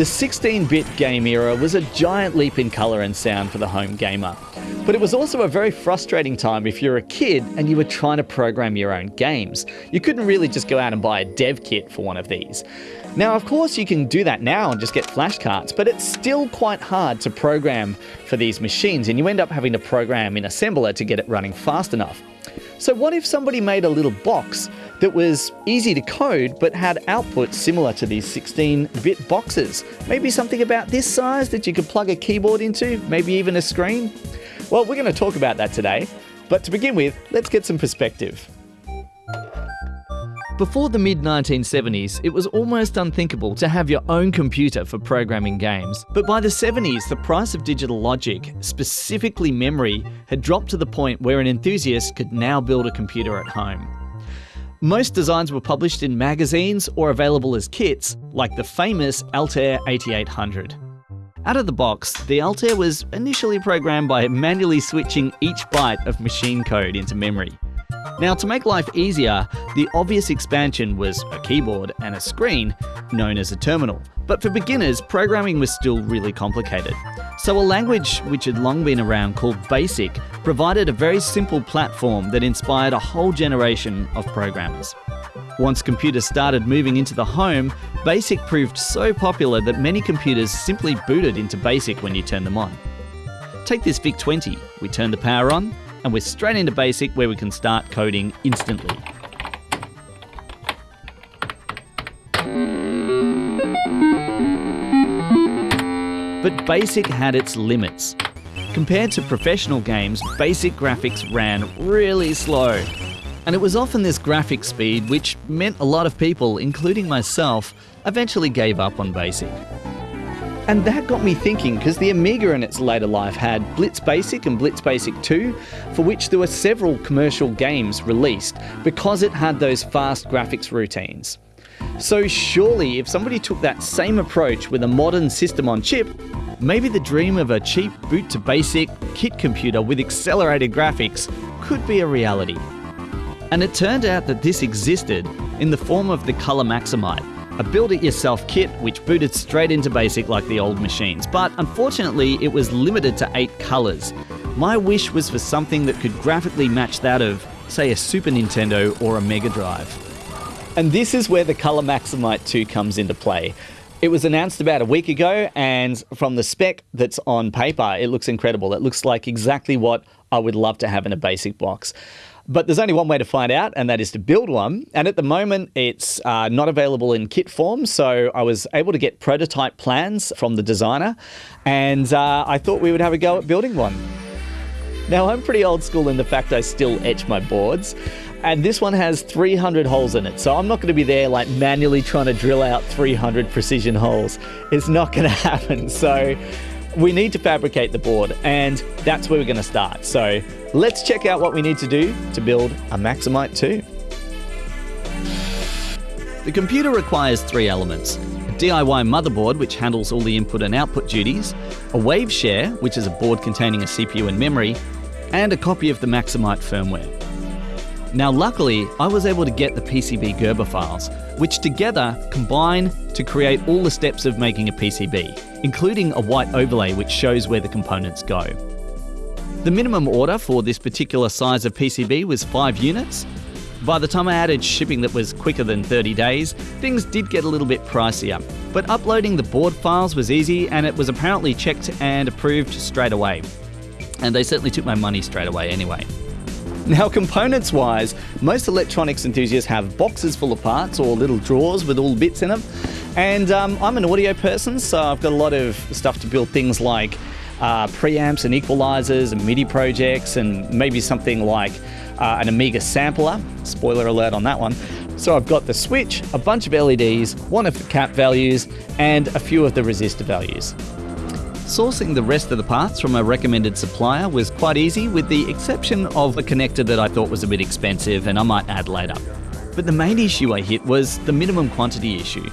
The 16 bit game era was a giant leap in colour and sound for the home gamer. But it was also a very frustrating time if you're a kid and you were trying to program your own games. You couldn't really just go out and buy a dev kit for one of these. Now, of course, you can do that now and just get flashcards, but it's still quite hard to program for these machines, and you end up having to program in assembler to get it running fast enough. So, what if somebody made a little box that was easy to code but had output similar to these 16 bit boxes? Maybe something about this size that you could plug a keyboard into, maybe even a screen? Well, we're going to talk about that today, but to begin with, let's get some perspective. Before the mid 1970s, it was almost unthinkable to have your own computer for programming games. But by the 70s, the price of digital logic, specifically memory, had dropped to the point where an enthusiast could now build a computer at home. Most designs were published in magazines or available as kits, like the famous Altair 8800. Out of the box, the Altair was initially programmed by manually switching each byte of machine code into memory. Now, to make life easier, the obvious expansion was a keyboard and a screen, known as a terminal. But for beginners, programming was still really complicated. So, a language which had long been around called BASIC provided a very simple platform that inspired a whole generation of programmers. Once computers started moving into the home, BASIC proved so popular that many computers simply booted into BASIC when you turned them on. Take this VIC 20. We turn the power on, and we're straight into BASIC where we can start coding instantly. But BASIC had its limits. Compared to professional games, BASIC graphics ran really slow. And it was often this graphic speed which meant a lot of people, including myself, eventually gave up on BASIC. And that got me thinking because the Amiga in its later life had Blitz Basic and Blitz Basic 2, for which there were several commercial games released because it had those fast graphics routines. So, surely, if somebody took that same approach with a modern system on chip, maybe the dream of a cheap boot to basic kit computer with accelerated graphics could be a reality. And it turned out that this existed in the form of the Color Maximite, a build it yourself kit which booted straight into BASIC like the old machines, but unfortunately it was limited to eight colours. My wish was for something that could graphically match that of, say, a Super Nintendo or a Mega Drive. And this is where the Color Maximite 2 comes into play. It was announced about a week ago, and from the spec that's on paper, it looks incredible. It looks like exactly what I would love to have in a basic box. But there's only one way to find out, and that is to build one. And at the moment, it's uh, not available in kit form. So I was able to get prototype plans from the designer, and uh, I thought we would have a go at building one. Now, I'm pretty old school in the fact I still etch my boards. And this one has 300 holes in it. So I'm not going to be there like manually trying to drill out 300 precision holes. It's not going to happen. So we need to fabricate the board, and that's where we're going to start. So let's check out what we need to do to build a Maximite 2. The computer requires three elements. A DIY motherboard, which handles all the input and output duties, a Waveshare, which is a board containing a CPU and memory, and a copy of the Maximite firmware. Now, luckily, I was able to get the PCB Gerber files, which together combine to create all the steps of making a PCB, including a white overlay which shows where the components go. The minimum order for this particular size of PCB was 5 units. By the time I added shipping that was quicker than 30 days, things did get a little bit pricier. But uploading the board files was easy and it was apparently checked and approved straight away. And they certainly took my money straight away anyway. Now, components wise, most electronics enthusiasts have boxes full of parts or little drawers with all the bits in them. And um, I'm an audio person, so I've got a lot of stuff to build things like uh, preamps and equalizers and MIDI projects, and maybe something like uh, an Amiga sampler. Spoiler alert on that one. So I've got the switch, a bunch of LEDs, one of the cap values, and a few of the resistor values. Sourcing the rest of the parts from a recommended supplier was quite easy, with the exception of a connector that I thought was a bit expensive and I might add later. But the main issue I hit was the minimum quantity issue.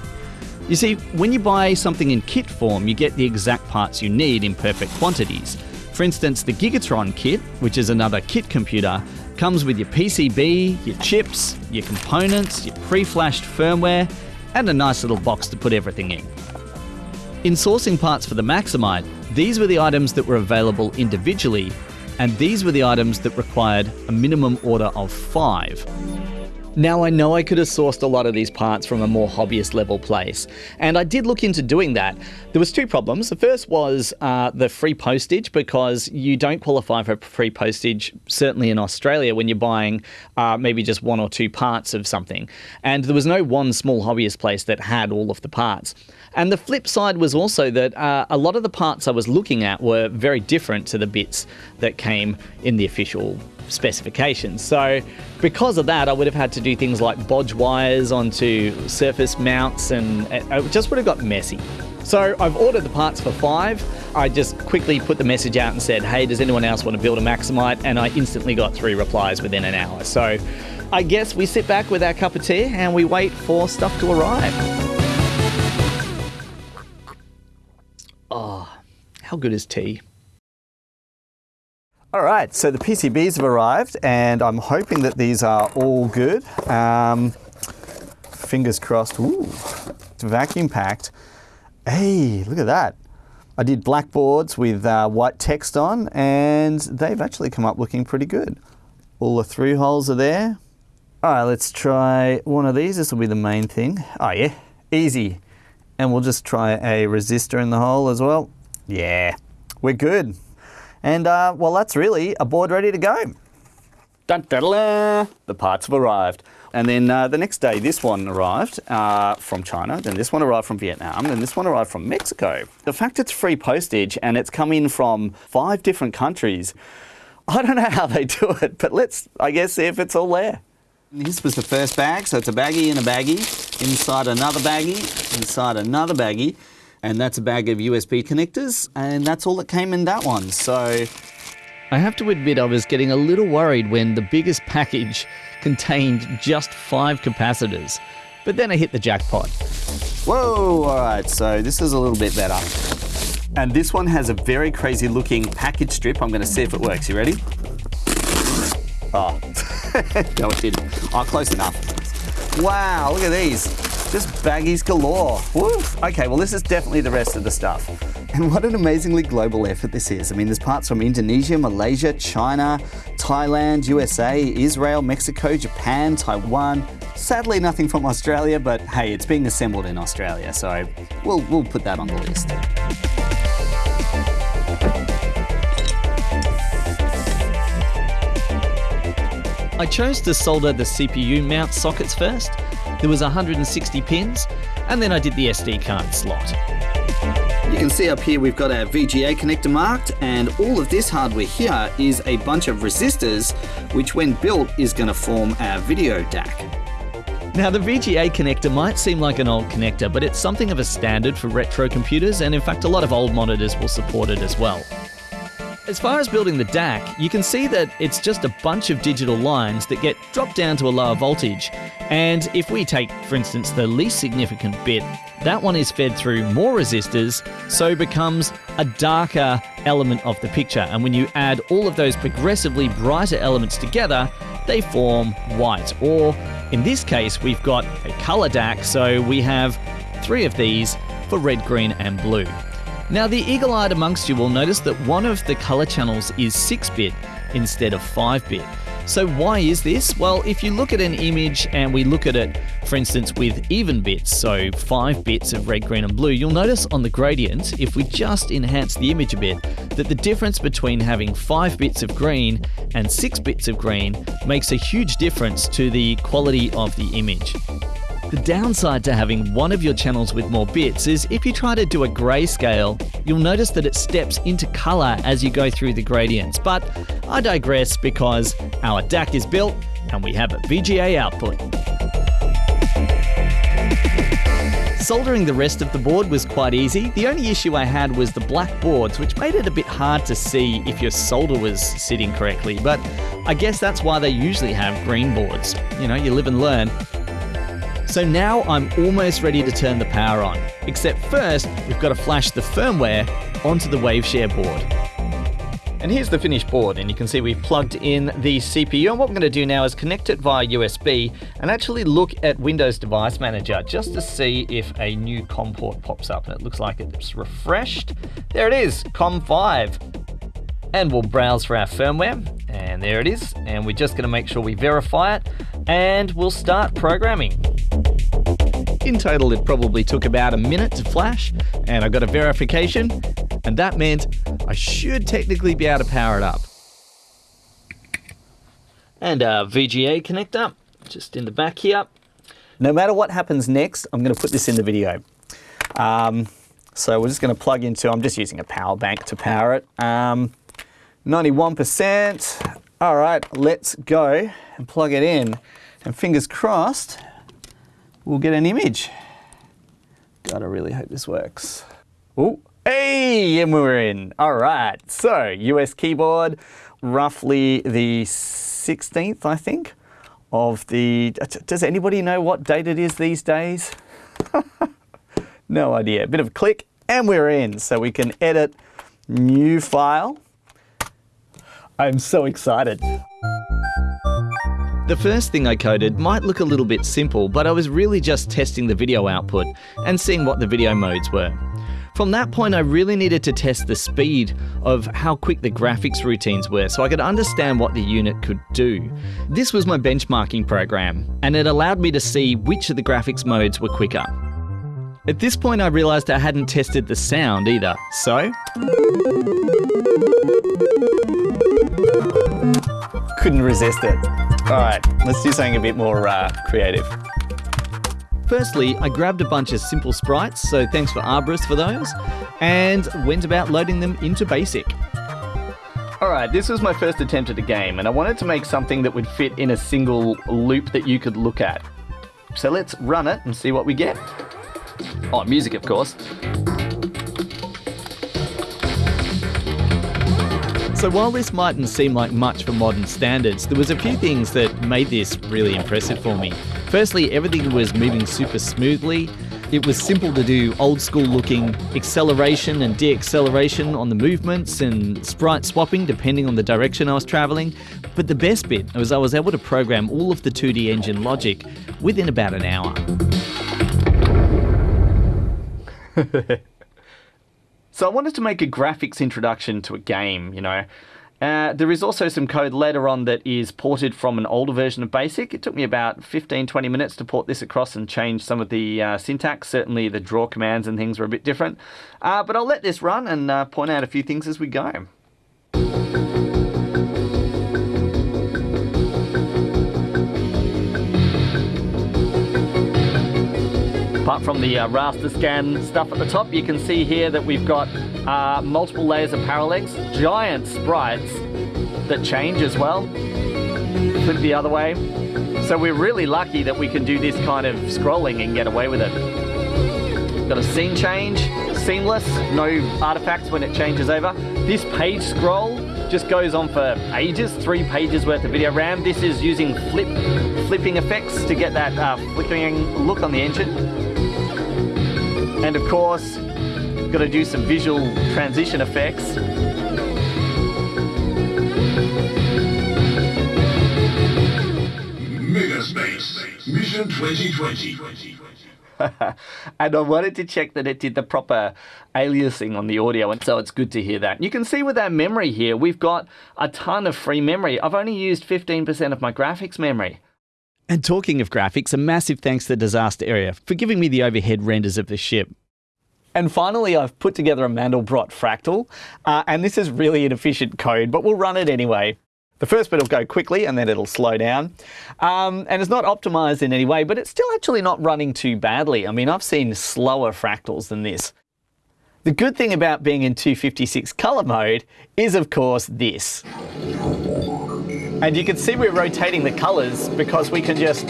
You see, when you buy something in kit form, you get the exact parts you need in perfect quantities. For instance, the Gigatron kit, which is another kit computer, comes with your PCB, your chips, your components, your pre flashed firmware, and a nice little box to put everything in. In sourcing parts for the Maximite, these were the items that were available individually, and these were the items that required a minimum order of five. Now, I know I could have sourced a lot of these parts from a more hobbyist level place, and I did look into doing that. There was two problems. The first was uh, the free postage because you don't qualify for free postage, certainly in Australia, when you're buying uh, maybe just one or two parts of something. And there was no one small hobbyist place that had all of the parts. And the flip side was also that uh, a lot of the parts I was looking at were very different to the bits that came in the official specifications. So, because of that, I would have had to do things like bodge wires onto surface mounts, and it just would have got messy. So, I've ordered the parts for five. I just quickly put the message out and said, Hey, does anyone else want to build a Maximite? And I instantly got three replies within an hour. So, I guess we sit back with our cup of tea and we wait for stuff to arrive. Oh, how good is tea? All right, so the PCBs have arrived and I'm hoping that these are all good. Um, fingers crossed. Ooh, it's vacuum packed. Hey, look at that. I did black boards with uh, white text on and they've actually come up looking pretty good. All the through holes are there. All right, let's try one of these. This will be the main thing. Oh yeah, easy. And we'll just try a resistor in the hole as well. Yeah, we're good. And uh, well, that's really a board ready to go. Dun, da, da, da. The parts have arrived. And then uh, the next day, this one arrived uh, from China, then this one arrived from Vietnam, then this one arrived from Mexico. The fact it's free postage and it's come in from five different countries, I don't know how they do it, but let's, I guess, see if it's all there. This was the first bag, so it's a baggie in a baggie, inside another baggie, inside another baggie and that's a bag of USB connectors, and that's all that came in that one. So. I have to admit, I was getting a little worried when the biggest package contained just five capacitors. But then I hit the jackpot. Whoa, all right, so this is a little bit better. And this one has a very crazy looking package strip. I'm going to see if it works. You ready? Oh, no, it didn't. Oh, close enough. Wow, look at these. Just baggies galore. Woof. Okay, well, this is definitely the rest of the stuff. And what an amazingly global effort this is. I mean, there's parts from Indonesia, Malaysia, China, Thailand, USA, Israel, Mexico, Japan, Taiwan. Sadly, nothing from Australia, but hey, it's being assembled in Australia, so we'll, we'll put that on the list. I chose to solder the CPU mount sockets first there was 160 pins, and then I did the SD card slot. You can see up here we've got our VGA connector marked and all of this hardware here is a bunch of resistors which when built is going to form our video DAC. Now the VGA connector might seem like an old connector but it's something of a standard for retro computers and in fact a lot of old monitors will support it as well. As far as building the DAC, you can see that it's just a bunch of digital lines that get dropped down to a lower voltage. And if we take, for instance, the least significant bit, that one is fed through more resistors, so becomes a darker element of the picture. And when you add all of those progressively brighter elements together, they form white. Or in this case, we've got a color DAC, so we have three of these for red, green, and blue. Now, the eagle eyed amongst you will notice that one of the color channels is 6 bit instead of 5 bit. So, why is this? Well, if you look at an image and we look at it, for instance, with even bits, so 5 bits of red, green, and blue, you'll notice on the gradient, if we just enhance the image a bit, that the difference between having 5 bits of green and 6 bits of green makes a huge difference to the quality of the image. The downside to having one of your channels with more bits is if you try to do a grayscale, you'll notice that it steps into color as you go through the gradients. But I digress because our DAC is built and we have a VGA output. Soldering the rest of the board was quite easy. The only issue I had was the black boards, which made it a bit hard to see if your solder was sitting correctly. But I guess that's why they usually have green boards. You know, you live and learn. So now I'm almost ready to turn the power on, except first we've got to flash the firmware onto the Waveshare board. And here's the finished board, and you can see we've plugged in the CPU. And what we're going to do now is connect it via USB and actually look at Windows Device Manager just to see if a new COM port pops up. And it looks like it's refreshed. There it is, COM5. And we'll browse for our firmware, and there it is. And we're just going to make sure we verify it, and we'll start programming. In total, it probably took about a minute to flash, and I got a verification, and that meant I should technically be able to power it up. And a VGA connector, just in the back here. No matter what happens next, I'm going to put this in the video. Um, so we're just going to plug into, I'm just using a power bank to power it. Um, 91%. All right, let's go and plug it in. And fingers crossed, we'll get an image. God, I really hope this works. Oh, hey, and we're in. All right, so US keyboard, roughly the 16th, I think, of the, does anybody know what date it is these days? no idea. A bit of a click and we're in. So we can edit new file. I'm so excited. The first thing I coded might look a little bit simple, but I was really just testing the video output and seeing what the video modes were. From that point, I really needed to test the speed of how quick the graphics routines were so I could understand what the unit could do. This was my benchmarking program, and it allowed me to see which of the graphics modes were quicker. At this point, I realized I hadn't tested the sound either, so. Couldn't resist it. All right, let's do something a bit more uh, creative. Firstly, I grabbed a bunch of simple sprites, so thanks for Arborist for those, and went about loading them into BASIC. Alright, this was my first attempt at a game, and I wanted to make something that would fit in a single loop that you could look at. So let's run it and see what we get. Oh, music, of course. So while this mightn't seem like much for modern standards, there was a few things that made this really impressive for me. Firstly, everything was moving super smoothly. It was simple to do old school looking acceleration and deacceleration on the movements and sprite swapping depending on the direction I was traveling. But the best bit was I was able to program all of the 2D engine logic within about an hour. So I wanted to make a graphics introduction to a game, you know. Uh, there is also some code later on that is ported from an older version of BASIC. It took me about 15, 20 minutes to port this across and change some of the uh, syntax. Certainly the draw commands and things were a bit different. Uh, but I'll let this run and uh, point out a few things as we go. Apart from the uh, raster scan stuff at the top, you can see here that we've got uh, multiple layers of parallax, giant sprites that change as well. Flip the other way. So we're really lucky that we can do this kind of scrolling and get away with it. Got a scene change, seamless, no artifacts when it changes over. This page scroll just goes on for ages, three pages worth of video RAM. This is using flip, flipping effects to get that uh, flickering look on the engine. And of course, got to do some visual transition effects. Megaspace Mission 2020. and I wanted to check that it did the proper aliasing on the audio, and so it's good to hear that. You can see with our memory here, we've got a ton of free memory. I've only used 15% of my graphics memory. And talking of graphics, a massive thanks to Disaster Area for giving me the overhead renders of the ship. And finally, I've put together a Mandelbrot fractal, uh, and this is really inefficient code, but we'll run it anyway. The first bit will go quickly and then it'll slow down. Um, and it's not optimized in any way, but it's still actually not running too badly. I mean, I've seen slower fractals than this. The good thing about being in 256 color mode is, of course, this. And you can see we're rotating the colors because we can just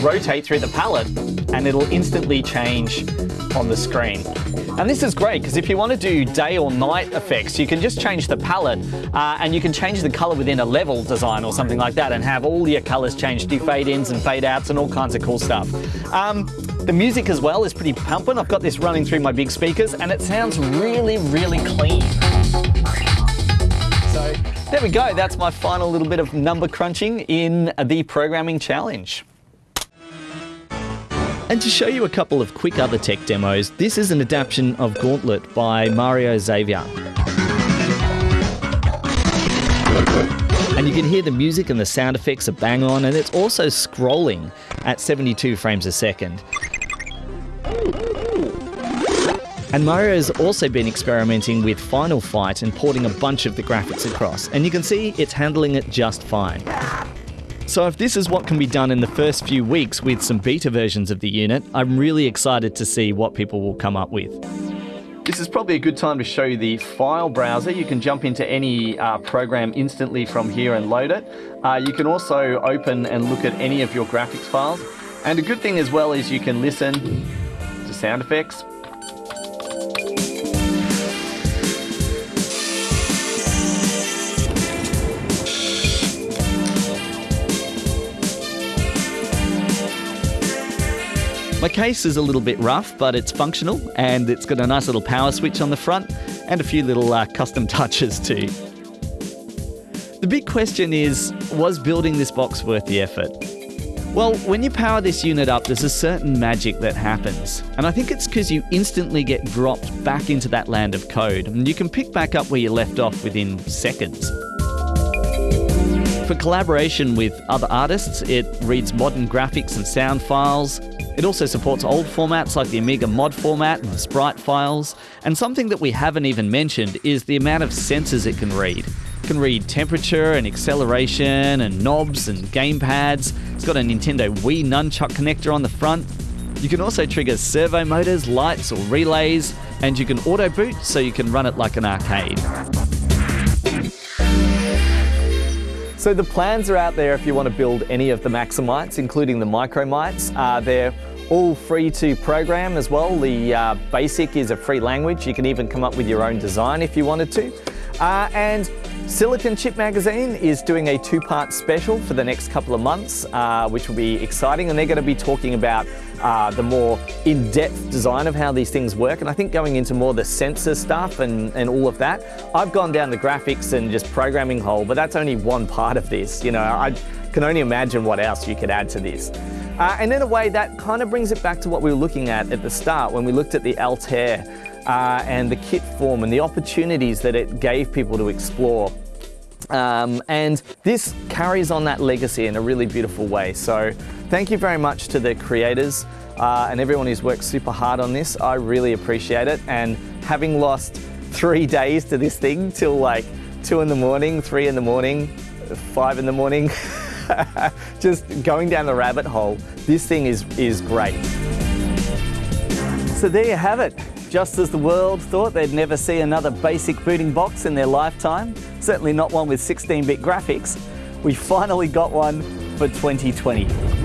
rotate through the palette and it'll instantly change on the screen. And this is great because if you want to do day or night effects, you can just change the palette uh, and you can change the color within a level design or something like that and have all your colors change, do fade ins and fade outs and all kinds of cool stuff. Um, the music as well is pretty pumping. I've got this running through my big speakers and it sounds really, really clean. There we go. That's my final little bit of number crunching in the programming challenge. And to show you a couple of quick other tech demos, this is an adaptation of Gauntlet by Mauro Xavier. And you can hear the music and the sound effects are bang on, and it's also scrolling at 72 frames a second. And Mauro has also been experimenting with Final Fight and porting a bunch of the graphics across, and you can see it's handling it just fine. So if this is what can be done in the first few weeks with some beta versions of the unit, I'm really excited to see what people will come up with. This is probably a good time to show you the file browser. You can jump into any uh, program instantly from here and load it. Uh, you can also open and look at any of your graphics files. And a good thing as well is you can listen to sound effects, My case is a little bit rough, but it's functional and it's got a nice little power switch on the front and a few little uh, custom touches too. The big question is was building this box worth the effort? Well, when you power this unit up, there's a certain magic that happens. And I think it's because you instantly get dropped back into that land of code, and you can pick back up where you left off within seconds. For collaboration with other artists, it reads modern graphics and sound files, it also supports old formats like the Amiga mod format and the sprite files. And something that we haven't even mentioned is the amount of sensors it can read. It can read temperature and acceleration and knobs and gamepads. It's got a Nintendo Wii nunchuck connector on the front. You can also trigger servo motors, lights, or relays, and you can auto boot so you can run it like an arcade. So the plans are out there if you want to build any of the Maximites, including the Micromites. Uh, they're all free to program as well. The uh, BASIC is a free language. You can even come up with your own design if you wanted to. Uh, and Silicon Chip Magazine is doing a two-part special for the next couple of months, uh, which will be exciting, and they're going to be talking about uh, the more in-depth design of how these things work, and I think going into more the sensor stuff and, and all of that. I've gone down the graphics and just programming hole, but that's only one part of this. You know, I can only imagine what else you could add to this. Uh, and in a way, that kind of brings it back to what we were looking at at the start when we looked at the Altair uh, and the kit form and the opportunities that it gave people to explore. Um, and this carries on that legacy in a really beautiful way. So thank you very much to the creators uh, and everyone who's worked super hard on this. I really appreciate it. And having lost three days to this thing till like two in the morning, three in the morning, five in the morning, just going down the rabbit hole, this thing is, is great. So there you have it. Just as the world thought they'd never see another basic booting box in their lifetime, certainly not one with 16-bit graphics, we finally got one for 2020.